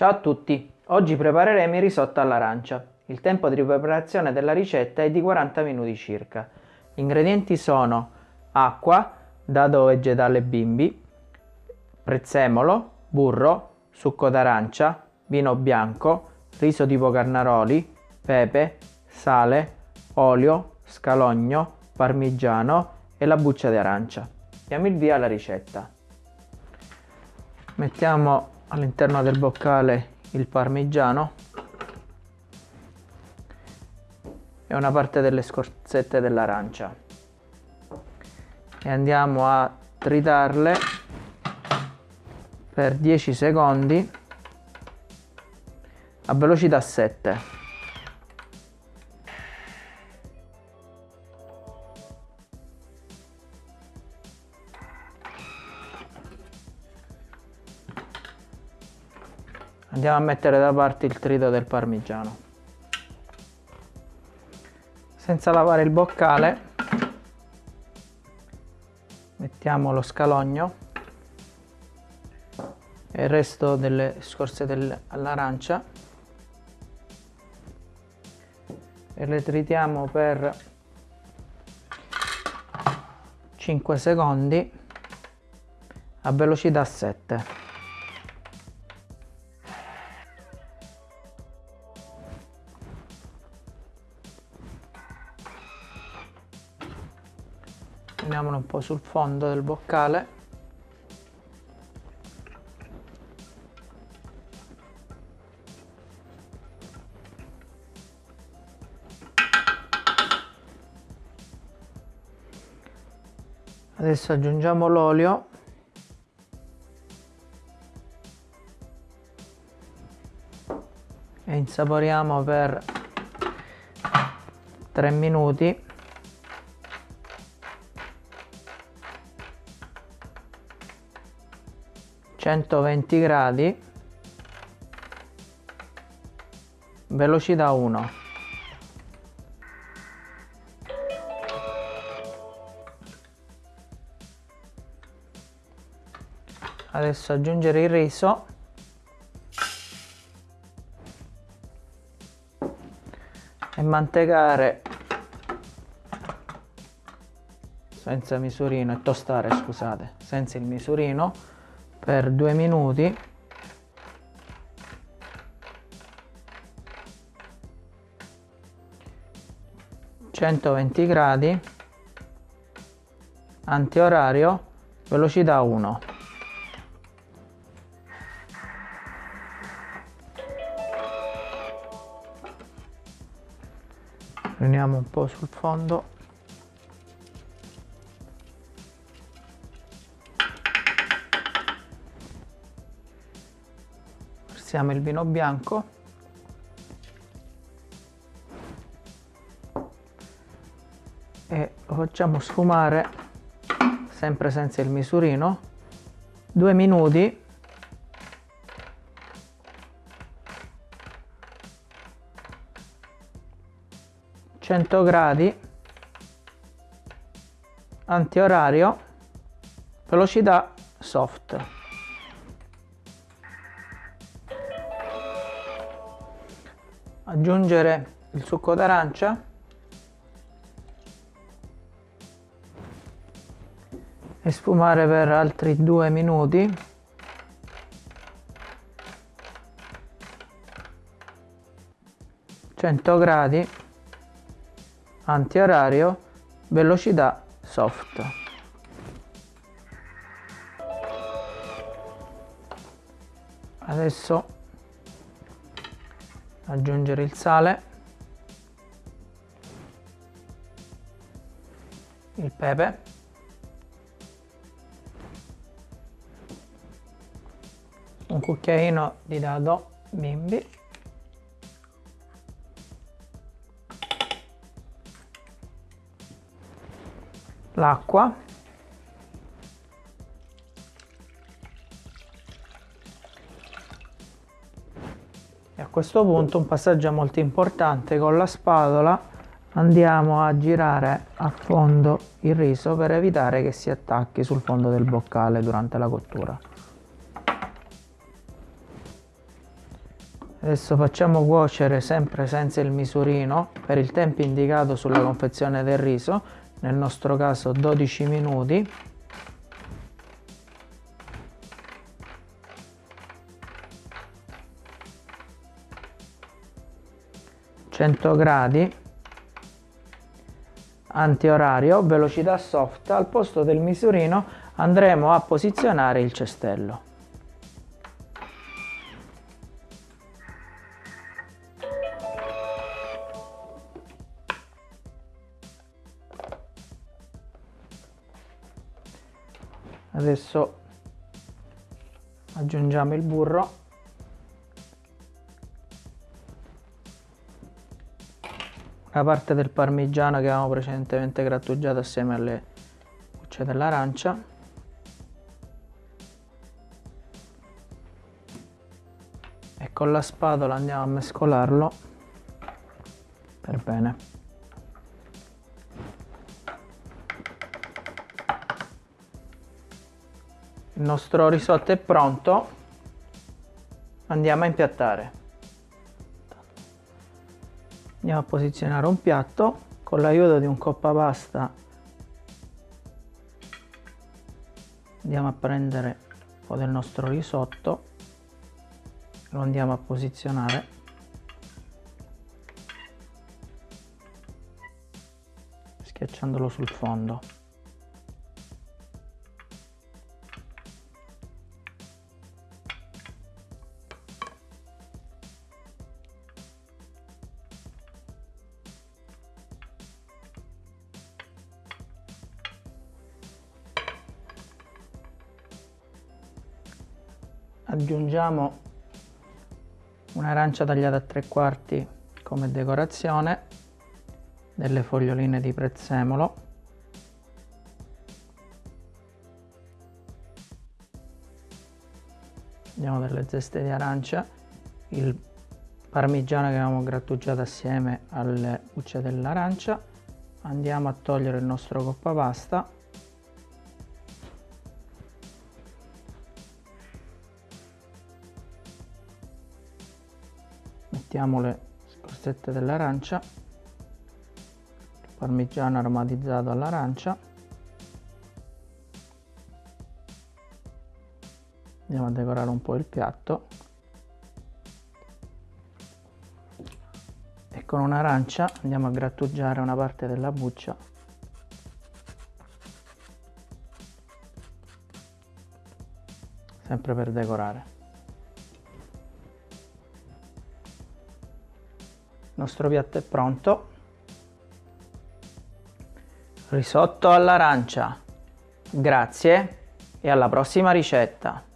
Ciao a tutti, oggi prepareremo il risotto all'arancia. Il tempo di preparazione della ricetta è di 40 minuti circa. Gli ingredienti sono acqua, dado vegetale bimbi, prezzemolo, burro, succo d'arancia, vino bianco, riso tipo carnaroli, pepe, sale, olio, scalogno, parmigiano e la buccia di arancia. Diamo il via alla ricetta. Mettiamo all'interno del boccale il parmigiano. E una parte delle scorzette dell'arancia. E andiamo a tritarle per 10 secondi a velocità 7 andiamo a mettere da parte il trito del parmigiano. Senza lavare il boccale mettiamo lo scalogno e il resto delle scorze all'arancia e le tritiamo per 5 secondi a velocità 7 Prendiamolo un po' sul fondo del boccale. Adesso aggiungiamo l'olio. E insaporiamo per 3 minuti 120 gradi. Velocità 1 adesso aggiungere il riso. E mantecare senza misurino e tostare scusate senza il misurino per due minuti. centoventi gradi antiorario velocità 1 prendiamo un po' sul fondo versiamo il vino bianco. E lo facciamo sfumare sempre senza il misurino. Due minuti. Gradi. Antiorario. Velocità soft aggiungere il succo d'arancia. E sfumare per altri due minuti. Cento gradi. Antiorario. Velocità soft. Adesso aggiungere il sale. Il pepe. Un cucchiaino di dado bimbi. L'acqua e a questo punto un passaggio molto importante con la spatola andiamo a girare a fondo il riso per evitare che si attacchi sul fondo del boccale durante la cottura Adesso facciamo cuocere sempre senza il misurino per il tempo indicato sulla confezione del riso, nel nostro caso 12 minuti. 100 gradi antiorario velocità soft al posto del misurino andremo a posizionare il cestello. Adesso aggiungiamo il burro la parte del parmigiano che avevamo precedentemente grattugiato assieme alle bucce dell'arancia. E con la spatola andiamo a mescolarlo per bene. Il nostro risotto è pronto. Andiamo a impiattare andiamo a posizionare un piatto con l'aiuto di un coppa pasta. Andiamo a prendere un po' del nostro risotto. Lo andiamo a posizionare. Schiacciandolo sul fondo aggiungiamo un'arancia tagliata a tre quarti come decorazione delle foglioline di prezzemolo. Abbiamo delle zeste di arancia. Il parmigiano che abbiamo grattugiato assieme alle bucce dell'arancia. Andiamo a togliere il nostro coppa mettiamo le scorzette dell'arancia. Parmigiano aromatizzato all'arancia. Andiamo a decorare un po' il piatto. E con un'arancia andiamo a grattugiare una parte della buccia. Sempre per decorare nostro piatto è pronto. Risotto all'arancia. Grazie e alla prossima ricetta